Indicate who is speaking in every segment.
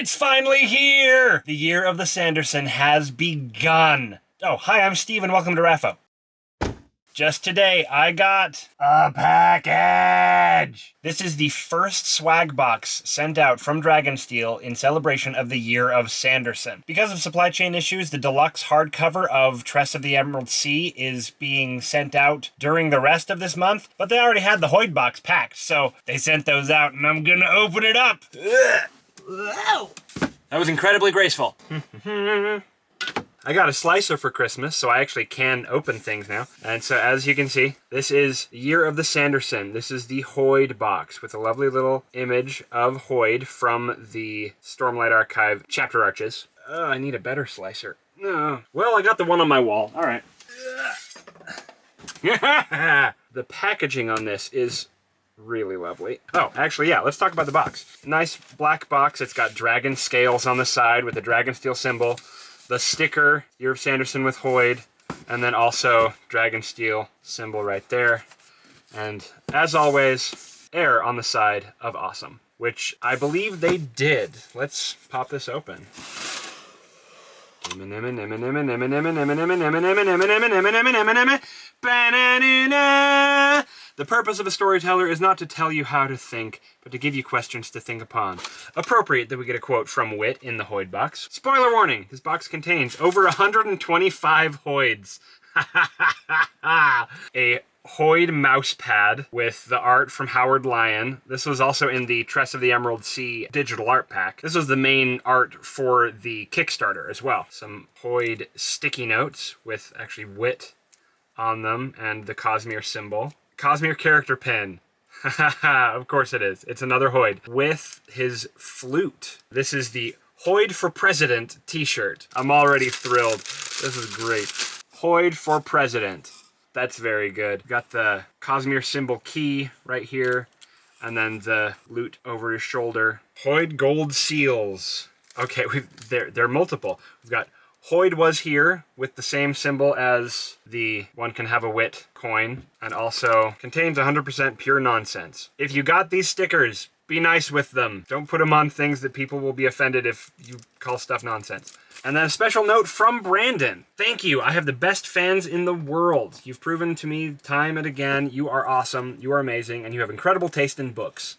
Speaker 1: It's finally here! The year of the Sanderson has begun. Oh, hi, I'm Steve, and welcome to Raffo. Just today, I got a package! This is the first swag box sent out from Dragonsteel in celebration of the year of Sanderson. Because of supply chain issues, the deluxe hardcover of Tress of the Emerald Sea is being sent out during the rest of this month, but they already had the Hoid box packed, so they sent those out, and I'm gonna open it up! That was incredibly graceful. I got a slicer for Christmas, so I actually can open things now. And so as you can see, this is Year of the Sanderson. This is the Hoid box with a lovely little image of Hoid from the Stormlight Archive chapter arches. Oh, I need a better slicer. No. Well, I got the one on my wall. All right. the packaging on this is really lovely. Oh, actually, yeah, let's talk about the box. Nice black box. It's got dragon scales on the side with the Dragonsteel symbol. The sticker, Year of Sanderson with Hoid, and then also Dragonsteel symbol right there. And as always, err on the side of awesome, which I believe they did. Let's pop this open. The purpose of a storyteller is not to tell you how to think, but to give you questions to think upon. Appropriate that we get a quote from Wit in the Hoid box. Spoiler warning, this box contains over 125 Hoids. a Hoid mouse pad with the art from Howard Lyon. This was also in the Tress of the Emerald Sea digital art pack. This was the main art for the Kickstarter as well. Some Hoid sticky notes with actually wit on them and the Cosmere symbol. Cosmere character pin. of course it is. It's another Hoid with his flute. This is the Hoid for President t-shirt. I'm already thrilled. This is great. Hoid for President. That's very good. Got the Cosmere symbol key right here, and then the lute over his shoulder. Hoid gold seals. Okay, they're, they're multiple. We've got Hoid was here with the same symbol as the one can have a wit coin and also contains 100% pure nonsense. If you got these stickers, be nice with them. Don't put them on things that people will be offended if you call stuff nonsense. And then a special note from Brandon. Thank you. I have the best fans in the world. You've proven to me time and again you are awesome, you are amazing, and you have incredible taste in books.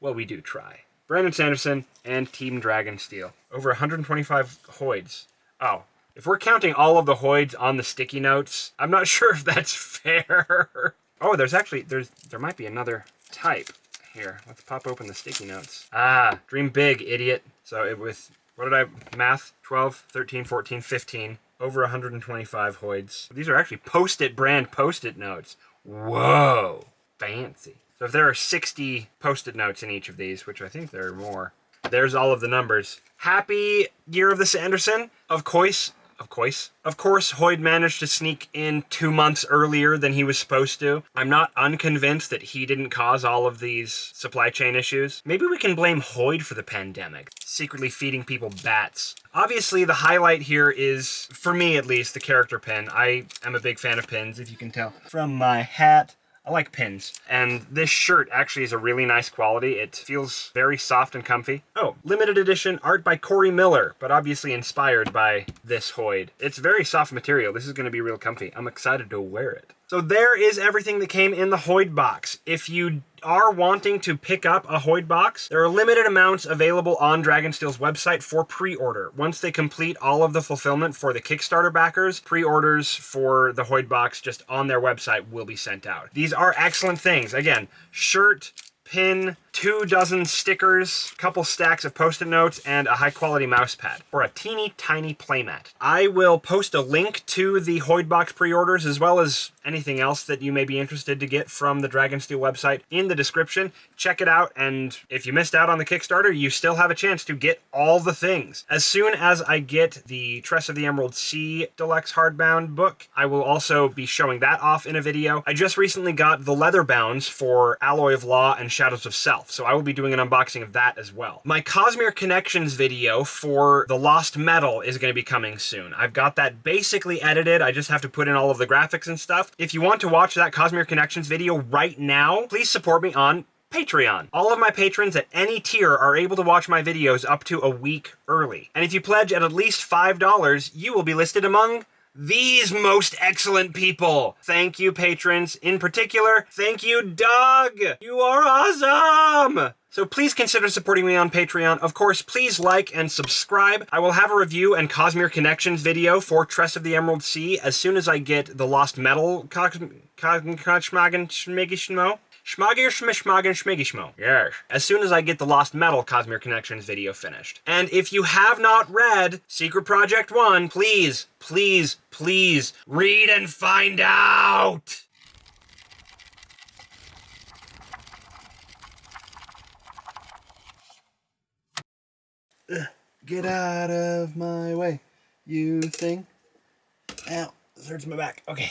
Speaker 1: Well, we do try. Brandon Sanderson and Team Dragonsteel. Over 125 Hoids. Oh, if we're counting all of the Hoids on the sticky notes, I'm not sure if that's fair. oh, there's actually, there's there might be another type. Here, let's pop open the sticky notes. Ah, dream big, idiot. So it was, what did I, math? 12, 13, 14, 15. Over 125 Hoids. These are actually Post-it brand Post-it notes. Whoa, fancy. So if there are 60 Post-it notes in each of these, which I think there are more, there's all of the numbers. Happy Year of the Sanderson. Of course, of course. Of course, Hoid managed to sneak in two months earlier than he was supposed to. I'm not unconvinced that he didn't cause all of these supply chain issues. Maybe we can blame Hoid for the pandemic, secretly feeding people bats. Obviously, the highlight here is, for me at least, the character pin. I am a big fan of pins, if you can tell. From my hat I like pins. And this shirt actually is a really nice quality. It feels very soft and comfy. Oh, limited edition art by Corey Miller, but obviously inspired by this Hoid. It's very soft material. This is going to be real comfy. I'm excited to wear it. So there is everything that came in the Hoid box. If you are wanting to pick up a Hoid box, there are limited amounts available on Dragonsteel's website for pre-order. Once they complete all of the fulfillment for the Kickstarter backers, pre-orders for the Hoid box just on their website will be sent out. These are excellent things. Again, shirt, pin, two dozen stickers, a couple stacks of post-it notes, and a high-quality mouse pad, or a teeny tiny playmat. I will post a link to the Hoidbox pre-orders, as well as anything else that you may be interested to get from the Dragonsteel website in the description. Check it out, and if you missed out on the Kickstarter, you still have a chance to get all the things. As soon as I get the Tress of the Emerald Sea Deluxe Hardbound book, I will also be showing that off in a video. I just recently got the leather bounds for Alloy of Law and Shadows of Self, so I will be doing an unboxing of that as well. My Cosmere Connections video for The Lost Metal is going to be coming soon. I've got that basically edited, I just have to put in all of the graphics and stuff. If you want to watch that Cosmere Connections video right now, please support me on Patreon. All of my patrons at any tier are able to watch my videos up to a week early. And if you pledge at at least $5, you will be listed among these most excellent people. Thank you, patrons. In particular, thank you, Doug. You are awesome. So please consider supporting me on Patreon. Of course, please like and subscribe. I will have a review and Cosmere Connections video for Tress of the Emerald Sea as soon as I get the Lost Metal Schmigishmo. Schmagir Schmishmagen Schmigishmo. Yes. As soon as I get the Lost Metal Cosmere Connections video finished. And if you have not read Secret Project 1, please, please, please read and find out!
Speaker 2: Get out of my way, you thing. Ow, this hurts my back. Okay.